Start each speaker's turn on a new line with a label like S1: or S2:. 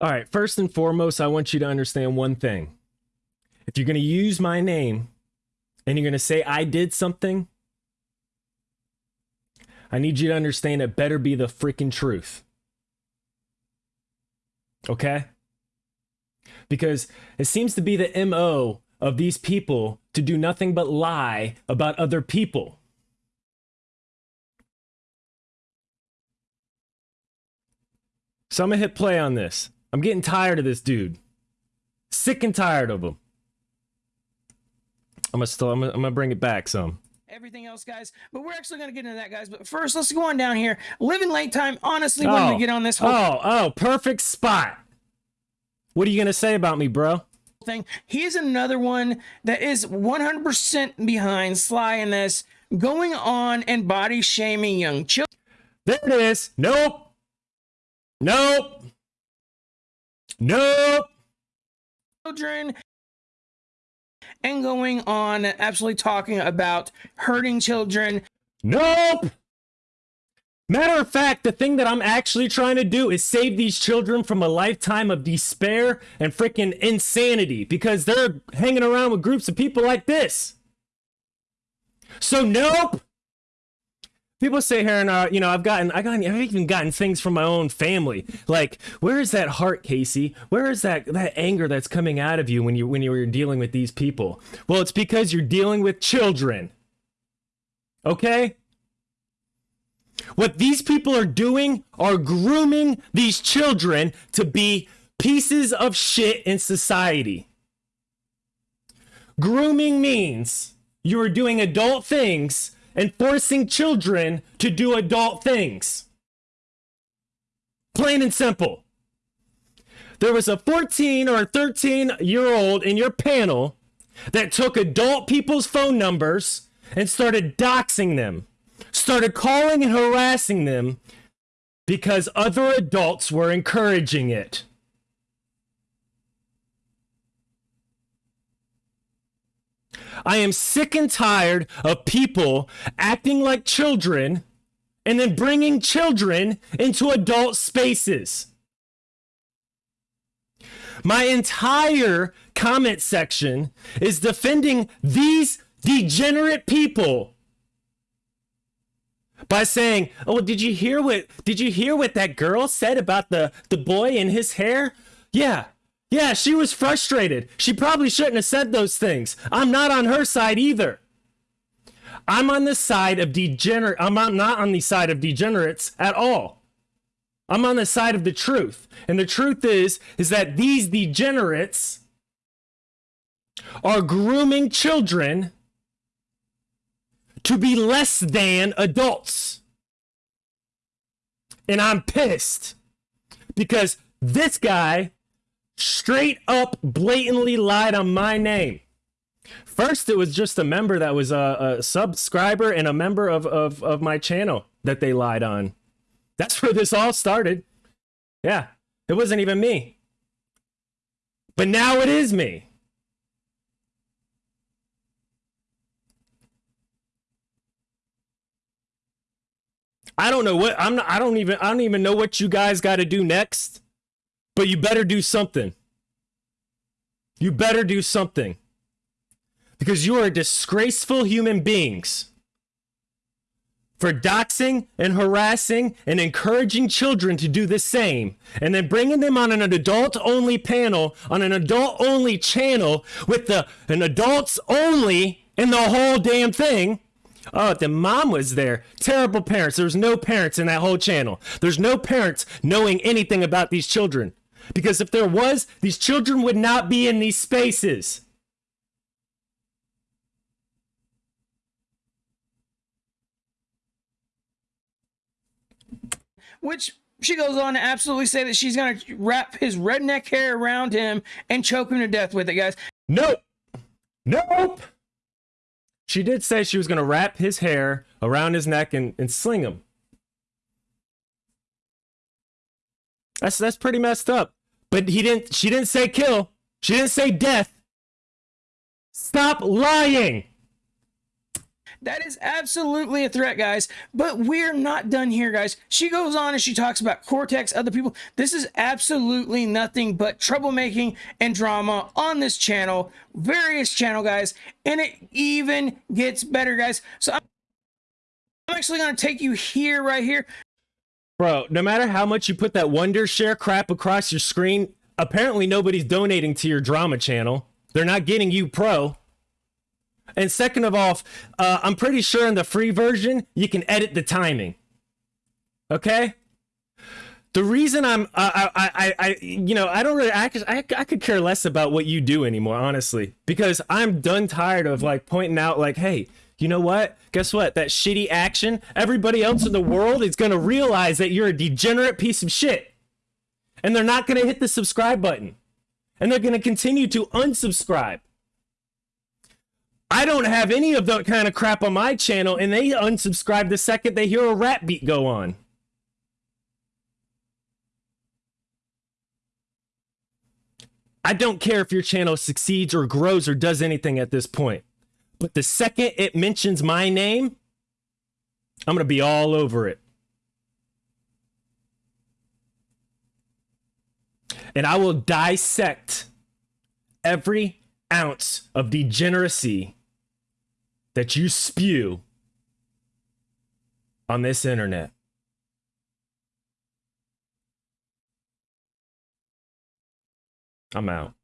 S1: All right, first and foremost, I want you to understand one thing. If you're going to use my name and you're going to say I did something, I need you to understand it better be the freaking truth. Okay? Because it seems to be the MO of these people to do nothing but lie about other people. So I'm gonna hit play on this. I'm getting tired of this dude. Sick and tired of him. I'm gonna still I'm gonna, I'm gonna bring it back some.
S2: Everything else, guys, but we're actually gonna get into that, guys. But first, let's go on down here. Living late time. Honestly, when
S1: Oh.
S2: we get on this whole
S1: Oh, oh, perfect spot. What are you gonna say about me, bro?
S2: thing, he's another one that is 100% behind Sly in this, going on and body shaming young children.
S1: There it is. Nope. Nope. Nope.
S2: children and going on and absolutely talking about hurting children.
S1: Nope. Matter of fact, the thing that I'm actually trying to do is save these children from a lifetime of despair and freaking insanity because they're hanging around with groups of people like this. So nope. People say here, and uh, you know, I've gotten, I got, I've even gotten things from my own family. Like, where is that heart, Casey? Where is that that anger that's coming out of you when you when you're dealing with these people? Well, it's because you're dealing with children. Okay. What these people are doing are grooming these children to be pieces of shit in society. Grooming means you are doing adult things and forcing children to do adult things. Plain and simple. There was a 14 or a 13 year old in your panel that took adult people's phone numbers and started doxing them, started calling and harassing them because other adults were encouraging it. I am sick and tired of people acting like children and then bringing children into adult spaces. My entire comment section is defending these degenerate people by saying, "Oh, did you hear what did you hear what that girl said about the the boy and his hair?" Yeah. Yeah, she was frustrated. She probably shouldn't have said those things. I'm not on her side either. I'm on the side of degenerate. I'm not on the side of degenerates at all. I'm on the side of the truth. And the truth is is that these degenerates are grooming children to be less than adults. And I'm pissed because this guy straight up blatantly lied on my name. First, it was just a member that was a, a subscriber and a member of, of, of my channel that they lied on. That's where this all started. Yeah, it wasn't even me. But now it is me. I don't know what I'm not, I don't even I don't even know what you guys got to do next. But you better do something. You better do something. Because you are disgraceful human beings for doxing and harassing and encouraging children to do the same. And then bringing them on an adult only panel on an adult only channel with the an adults only in the whole damn thing. Oh the mom was there. Terrible parents. There's no parents in that whole channel. There's no parents knowing anything about these children because if there was these children would not be in these spaces
S2: Which she goes on to absolutely say that she's gonna wrap his redneck hair around him and choke him to death with it, guys.
S1: Nope. Nope. She did say she was going to wrap his hair around his neck and, and sling him. That's that's pretty messed up. But he didn't she didn't say kill. She didn't say death. Stop lying.
S2: That is absolutely a threat, guys. But we're not done here, guys. She goes on and she talks about Cortex, other people. This is absolutely nothing but troublemaking and drama on this channel, various channel, guys. And it even gets better, guys. So I'm actually going to take you here, right here.
S1: Bro, no matter how much you put that Wondershare crap across your screen, apparently nobody's donating to your drama channel. They're not getting you pro. And second of all, uh, I'm pretty sure in the free version, you can edit the timing. Okay? The reason I'm, I, I, I, I you know, I don't really, I, I, I could care less about what you do anymore, honestly, because I'm done tired of like pointing out, like, hey, you know what? Guess what? That shitty action, everybody else in the world is going to realize that you're a degenerate piece of shit. And they're not going to hit the subscribe button. And they're going to continue to unsubscribe. I don't have any of that kind of crap on my channel, and they unsubscribe the second they hear a rap beat go on. I don't care if your channel succeeds or grows or does anything at this point. But the second it mentions my name, I'm going to be all over it. And I will dissect every ounce of degeneracy that you spew on this internet. I'm out.